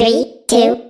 Three, two,